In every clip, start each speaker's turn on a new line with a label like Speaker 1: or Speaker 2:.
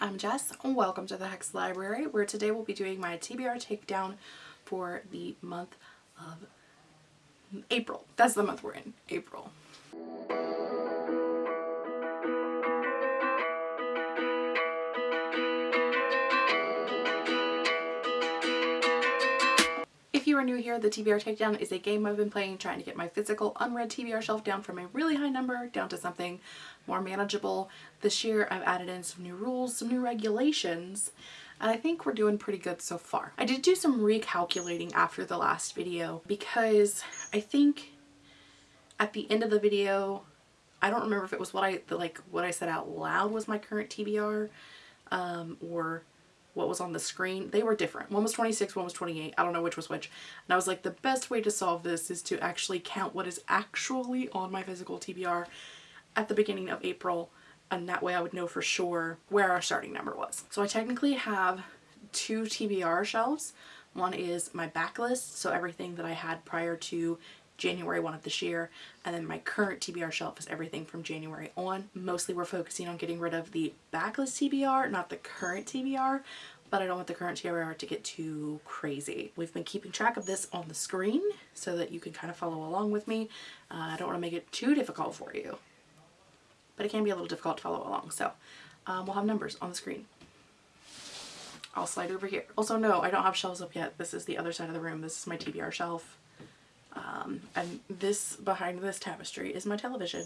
Speaker 1: I'm Jess. and Welcome to the Hex Library where today we'll be doing my TBR takedown for the month of April. That's the month we're in, April. You are new here, the TBR Takedown is a game I've been playing trying to get my physical unread TBR shelf down from a really high number down to something more manageable. This year I've added in some new rules, some new regulations, and I think we're doing pretty good so far. I did do some recalculating after the last video because I think at the end of the video, I don't remember if it was what I like what I said out loud was my current TBR um, or what was on the screen, they were different. One was 26, one was 28. I don't know which was which. And I was like, the best way to solve this is to actually count what is actually on my physical TBR at the beginning of April. And that way I would know for sure where our starting number was. So I technically have two TBR shelves. One is my backlist, so everything that I had prior to January 1 of this year and then my current TBR shelf is everything from January on. Mostly we're focusing on getting rid of the backlist TBR, not the current TBR, but I don't want the current TBR to get too crazy. We've been keeping track of this on the screen so that you can kind of follow along with me. Uh, I don't want to make it too difficult for you, but it can be a little difficult to follow along. So um, we'll have numbers on the screen. I'll slide over here. Also, no, I don't have shelves up yet. This is the other side of the room. This is my TBR shelf. Um, and this behind this tapestry is my television.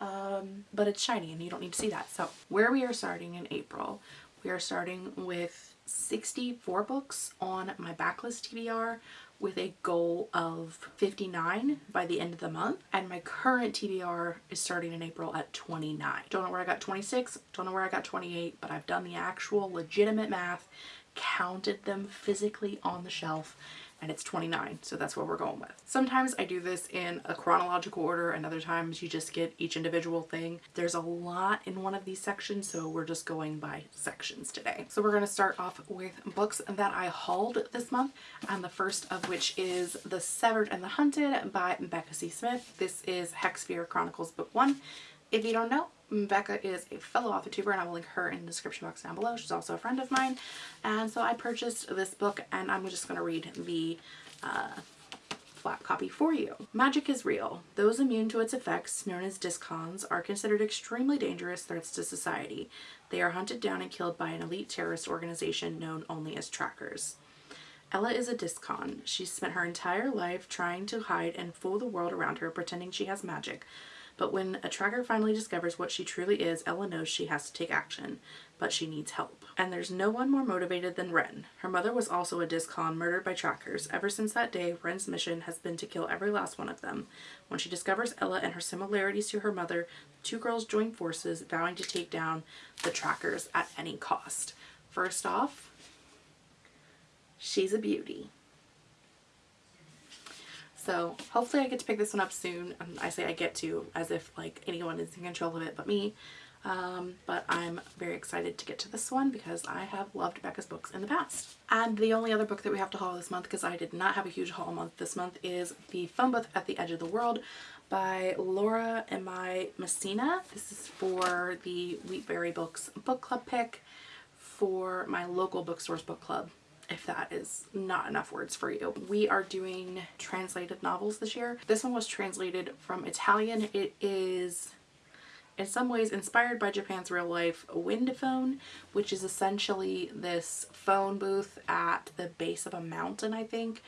Speaker 1: Um, but it's shiny and you don't need to see that. So where we are starting in April, we are starting with 64 books on my backlist TBR with a goal of 59 by the end of the month and my current TBR is starting in April at 29. Don't know where I got 26, don't know where I got 28, but I've done the actual legitimate math, counted them physically on the shelf and it's 29 so that's what we're going with. Sometimes I do this in a chronological order and other times you just get each individual thing. There's a lot in one of these sections so we're just going by sections today. So we're going to start off with books that I hauled this month and the first of which is The Severed and the Hunted by Becca C. Smith. This is Hexsphere Chronicles book 1. If you don't know, Becca is a fellow author tuber and I will link her in the description box down below. She's also a friend of mine. And so I purchased this book and I'm just going to read the uh, flat copy for you. Magic is real. Those immune to its effects, known as discons, are considered extremely dangerous threats to society. They are hunted down and killed by an elite terrorist organization known only as trackers. Ella is a discon. She's spent her entire life trying to hide and fool the world around her, pretending she has magic. But when a tracker finally discovers what she truly is, Ella knows she has to take action, but she needs help. And there's no one more motivated than Ren. Her mother was also a discon murdered by trackers. Ever since that day, Ren's mission has been to kill every last one of them. When she discovers Ella and her similarities to her mother, the two girls join forces, vowing to take down the trackers at any cost. First off, she's a beauty. So hopefully I get to pick this one up soon. And I say I get to as if like anyone is in control of it but me. Um, but I'm very excited to get to this one because I have loved Becca's books in the past. And the only other book that we have to haul this month because I did not have a huge haul month this month is The Booth at the Edge of the World by Laura Imai Messina. This is for the Wheatberry Books book club pick for my local bookstores book club if that is not enough words for you. We are doing translated novels this year. This one was translated from Italian. It is in some ways inspired by Japan's real life wind phone, which is essentially this phone booth at the base of a mountain, I think,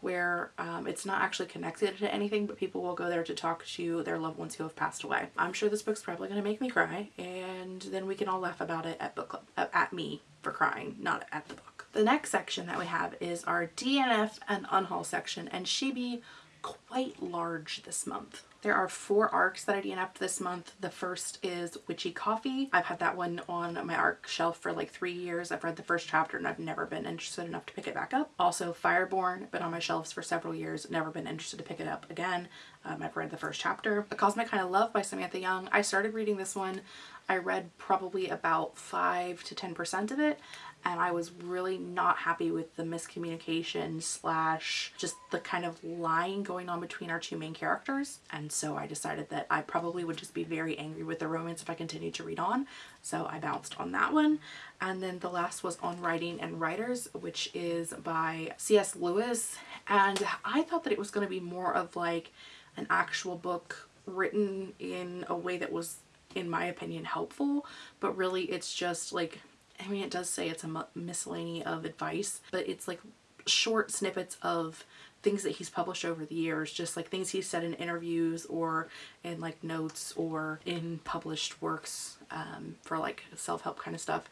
Speaker 1: where um, it's not actually connected to anything, but people will go there to talk to their loved ones who have passed away. I'm sure this book's probably going to make me cry, and then we can all laugh about it at book club, at me for crying, not at the book. The next section that we have is our DNF and unhaul section, and she be quite large this month. There are four arcs that I DNF'd this month. The first is Witchy Coffee. I've had that one on my arc shelf for like three years. I've read the first chapter and I've never been interested enough to pick it back up. Also Fireborn, been on my shelves for several years, never been interested to pick it up again. Um, I've read the first chapter. A Cosmic Kind of Love by Samantha Young. I started reading this one. I read probably about 5 to 10% of it and I was really not happy with the miscommunication slash just the kind of lying going on between our two main characters and so I decided that I probably would just be very angry with the romance if I continued to read on. So I bounced on that one. And then the last was on writing and writers which is by C.S. Lewis. And I thought that it was going to be more of like an actual book written in a way that was in my opinion helpful. But really it's just like I mean, it does say it's a miscellany of advice, but it's like short snippets of things that he's published over the years, just like things he's said in interviews or in like notes or in published works um, for like self-help kind of stuff.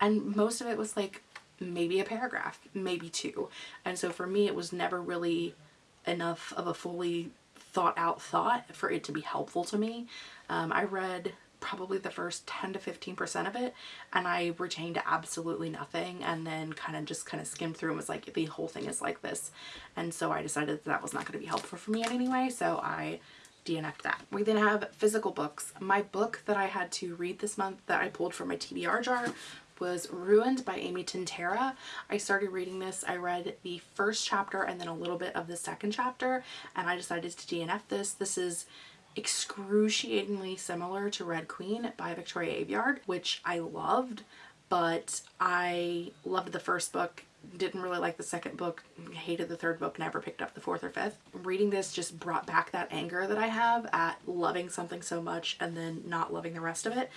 Speaker 1: And most of it was like maybe a paragraph, maybe two. And so for me, it was never really enough of a fully thought out thought for it to be helpful to me. Um, I read probably the first 10 to 15% of it and I retained absolutely nothing and then kind of just kind of skimmed through and was like the whole thing is like this and so I decided that, that was not going to be helpful for me in any way so I DNF'd that. We then have physical books. My book that I had to read this month that I pulled from my TBR jar was Ruined by Amy Tintera. I started reading this. I read the first chapter and then a little bit of the second chapter and I decided to DNF this. This is excruciatingly similar to Red Queen by Victoria Aveyard, which I loved, but I loved the first book, didn't really like the second book, hated the third book, never picked up the fourth or fifth. Reading this just brought back that anger that I have at loving something so much and then not loving the rest of it.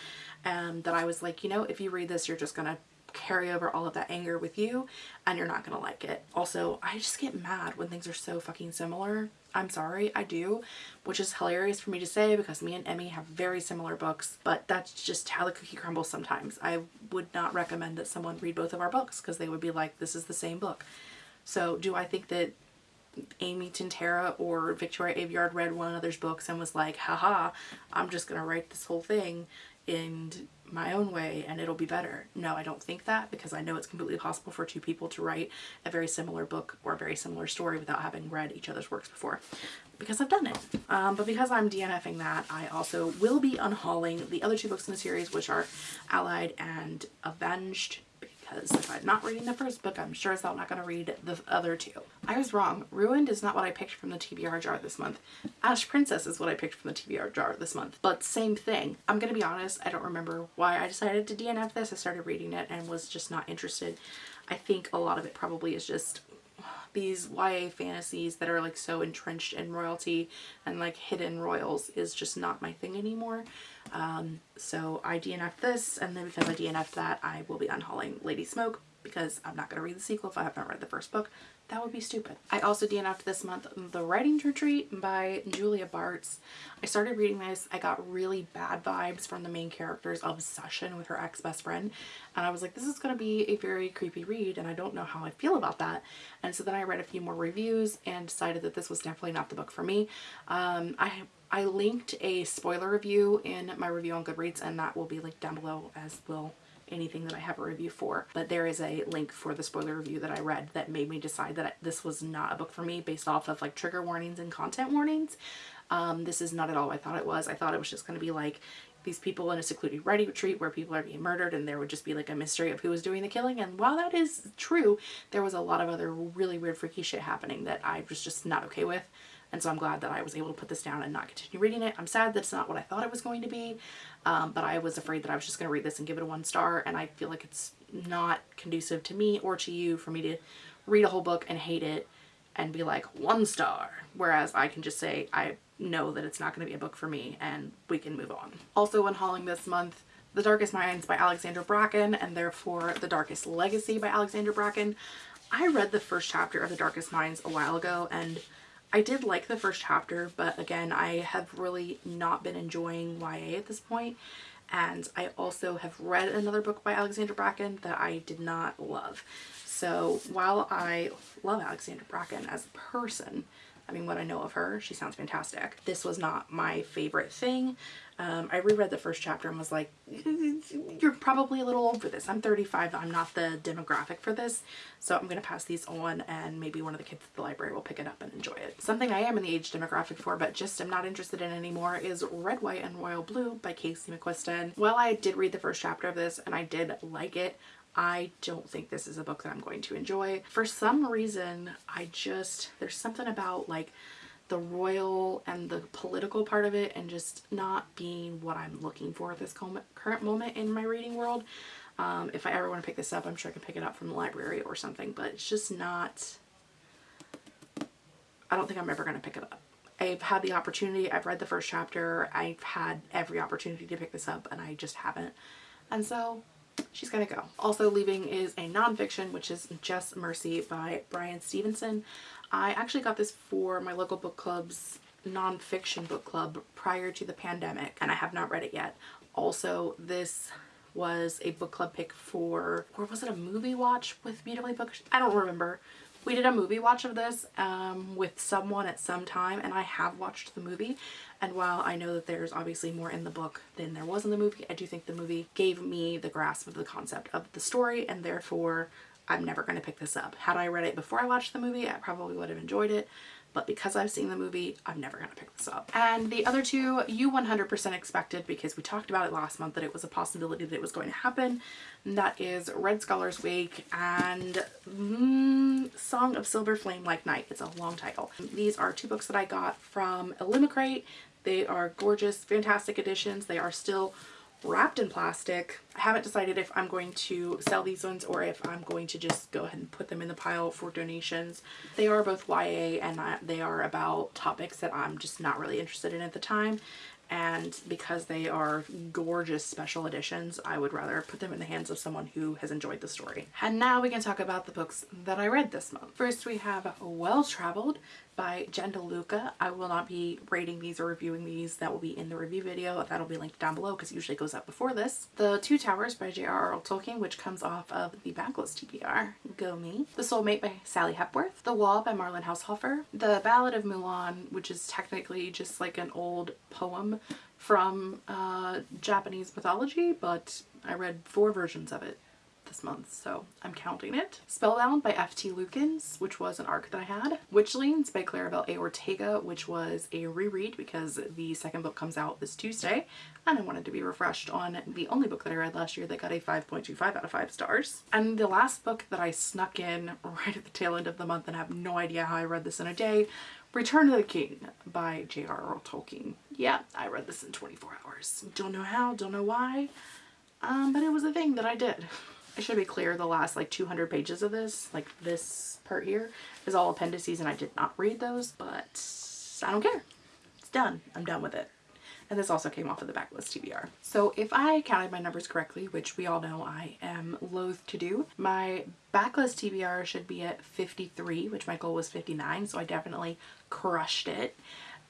Speaker 1: And that I was like, you know, if you read this, you're just gonna carry over all of that anger with you and you're not gonna like it. Also, I just get mad when things are so fucking similar. I'm sorry, I do, which is hilarious for me to say because me and Emmy have very similar books, but that's just how the cookie crumbles sometimes. I would not recommend that someone read both of our books because they would be like, this is the same book. So do I think that Amy Tintera or Victoria Aveyard read one another's books and was like, haha, I'm just going to write this whole thing and my own way and it'll be better. No, I don't think that because I know it's completely possible for two people to write a very similar book or a very similar story without having read each other's works before because I've done it. Um, but because I'm DNFing that, I also will be unhauling the other two books in the series, which are Allied and Avenged because if I'm not reading the first book, I'm sure as hell not going to read the other two. I was wrong. Ruined is not what I picked from the TBR jar this month. Ash Princess is what I picked from the TBR jar this month. But same thing. I'm going to be honest, I don't remember why I decided to DNF this. I started reading it and was just not interested. I think a lot of it probably is just these YA fantasies that are like so entrenched in royalty and like hidden royals is just not my thing anymore. Um, so I DNF'd this and then because I DNF'd that I will be unhauling Lady Smoke because I'm not going to read the sequel if I haven't read the first book. That would be stupid. I also DNF'd this month The Writing Retreat by Julia Bartz. I started reading this. I got really bad vibes from the main character's obsession with her ex-best friend. And I was like, this is going to be a very creepy read and I don't know how I feel about that. And so then I read a few more reviews and decided that this was definitely not the book for me. Um, I I linked a spoiler review in my review on Goodreads and that will be linked down below as will anything that I have a review for. But there is a link for the spoiler review that I read that made me decide that this was not a book for me based off of like trigger warnings and content warnings. Um, this is not at all what I thought it was. I thought it was just going to be like these people in a secluded writing retreat where people are being murdered and there would just be like a mystery of who was doing the killing. And while that is true, there was a lot of other really weird freaky shit happening that I was just not okay with. And so I'm glad that I was able to put this down and not continue reading it. I'm sad that it's not what I thought it was going to be, um, but I was afraid that I was just going to read this and give it a one star. And I feel like it's not conducive to me or to you for me to read a whole book and hate it and be like one star. Whereas I can just say I know that it's not going to be a book for me and we can move on. Also when hauling this month, The Darkest Minds by Alexandra Bracken and therefore The Darkest Legacy by Alexandra Bracken. I read the first chapter of The Darkest Minds a while ago and I did like the first chapter, but again, I have really not been enjoying YA at this point. And I also have read another book by Alexandra Bracken that I did not love. So while I love Alexandra Bracken as a person, I mean, what I know of her, she sounds fantastic. This was not my favorite thing. Um, I reread the first chapter and was like, you're probably a little old for this. I'm 35. I'm not the demographic for this. So I'm going to pass these on and maybe one of the kids at the library will pick it up and enjoy it. Something I am in the age demographic for, but just am not interested in anymore is Red, White, and Royal Blue by Casey McQuiston. Well, I did read the first chapter of this and I did like it. I don't think this is a book that I'm going to enjoy. For some reason, I just, there's something about like the royal and the political part of it and just not being what I'm looking for at this current moment in my reading world. Um, if I ever want to pick this up, I'm sure I can pick it up from the library or something, but it's just not, I don't think I'm ever going to pick it up. I've had the opportunity, I've read the first chapter, I've had every opportunity to pick this up and I just haven't. And so she's gonna go. Also leaving is a nonfiction, which is Just Mercy by Bryan Stevenson. I actually got this for my local book club's nonfiction book club prior to the pandemic and I have not read it yet. Also, this was a book club pick for, or was it a movie watch with Beautifully Booked? I don't remember. We did a movie watch of this um, with someone at some time and I have watched the movie and while I know that there's obviously more in the book than there was in the movie, I do think the movie gave me the grasp of the concept of the story and therefore I'm never going to pick this up. Had I read it before I watched the movie, I probably would have enjoyed it but because I've seen the movie, I'm never going to pick this up. And the other two, you 100% expected because we talked about it last month that it was a possibility that it was going to happen. And that is Red Scholar's Wake and mm, Song of Silver Flame Like Night. It's a long title. These are two books that I got from Illumicrate. They are gorgeous, fantastic editions. They are still wrapped in plastic. I haven't decided if I'm going to sell these ones or if I'm going to just go ahead and put them in the pile for donations. They are both YA and they are about topics that I'm just not really interested in at the time and because they are gorgeous special editions I would rather put them in the hands of someone who has enjoyed the story. And now we can talk about the books that I read this month. First we have Well Traveled by Jen DeLuca. I will not be rating these or reviewing these. That will be in the review video. That'll be linked down below because it usually goes up before this. The Two Towers by J.R.R. Tolkien which comes off of the Backlist TBR. Go me. The Soulmate by Sally Hepworth. The Wall by Marlen Haushofer. The Ballad of Mulan which is technically just like an old poem from uh, Japanese mythology but I read four versions of it this month, so I'm counting it. Spellbound by F.T. Lukens, which was an arc that I had. Witchlings by Claribel A. Ortega, which was a reread because the second book comes out this Tuesday and I wanted to be refreshed on the only book that I read last year that got a 5.25 out of 5 stars. And the last book that I snuck in right at the tail end of the month and I have no idea how I read this in a day Return of the King by J.R.R. Tolkien. Yeah, I read this in 24 hours. Don't know how, don't know why, um, but it was a thing that I did. I should be clear, the last like 200 pages of this, like this part here, is all appendices and I did not read those, but I don't care. It's done. I'm done with it. And this also came off of the backlist TBR. So if I counted my numbers correctly, which we all know I am loath to do, my backlist TBR should be at 53, which my goal was 59, so I definitely crushed it.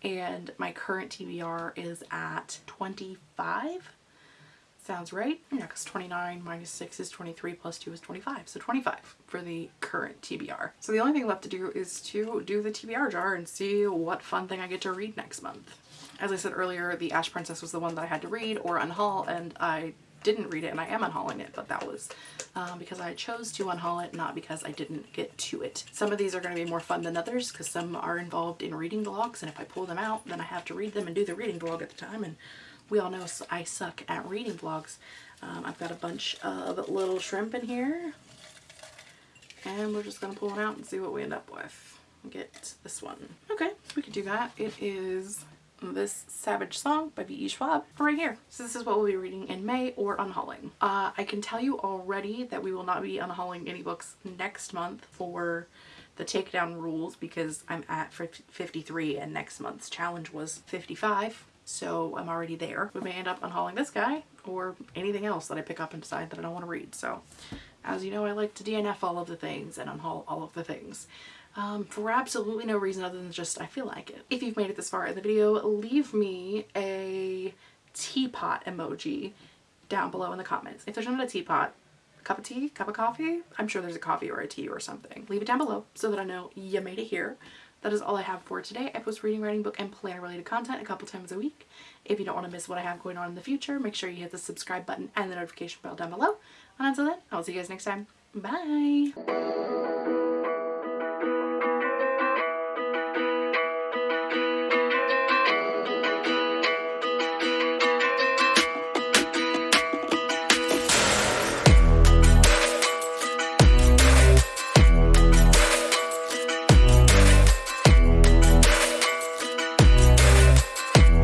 Speaker 1: And my current TBR is at 25 Sounds right? Yeah, because 29 minus 6 is 23 plus 2 is 25. So 25 for the current TBR. So the only thing left to do is to do the TBR jar and see what fun thing I get to read next month. As I said earlier, the Ash Princess was the one that I had to read or unhaul and I didn't read it and I am unhauling it, but that was um, because I chose to unhaul it, not because I didn't get to it. Some of these are going to be more fun than others because some are involved in reading vlogs and if I pull them out, then I have to read them and do the reading vlog at the time and we all know I suck at reading vlogs. Um, I've got a bunch of little shrimp in here and we're just going to pull it out and see what we end up with. Get this one. Okay, we could do that. It is this Savage Song by V.E. Schwab right here. So this is what we'll be reading in May or unhauling. Uh, I can tell you already that we will not be unhauling any books next month for the takedown rules because I'm at 53 and next month's challenge was 55 so I'm already there. We may end up unhauling this guy or anything else that I pick up and decide that I don't want to read. So as you know, I like to DNF all of the things and unhaul all of the things. Um, for absolutely no reason other than just I feel like it. If you've made it this far in the video, leave me a teapot emoji down below in the comments. If there's not a teapot, cup of tea, cup of coffee, I'm sure there's a coffee or a tea or something. Leave it down below so that I know you made it here that is all I have for today. I post reading, writing, book, and planner related content a couple times a week. If you don't want to miss what I have going on in the future, make sure you hit the subscribe button and the notification bell down below. And until then, I will see you guys next time. Bye!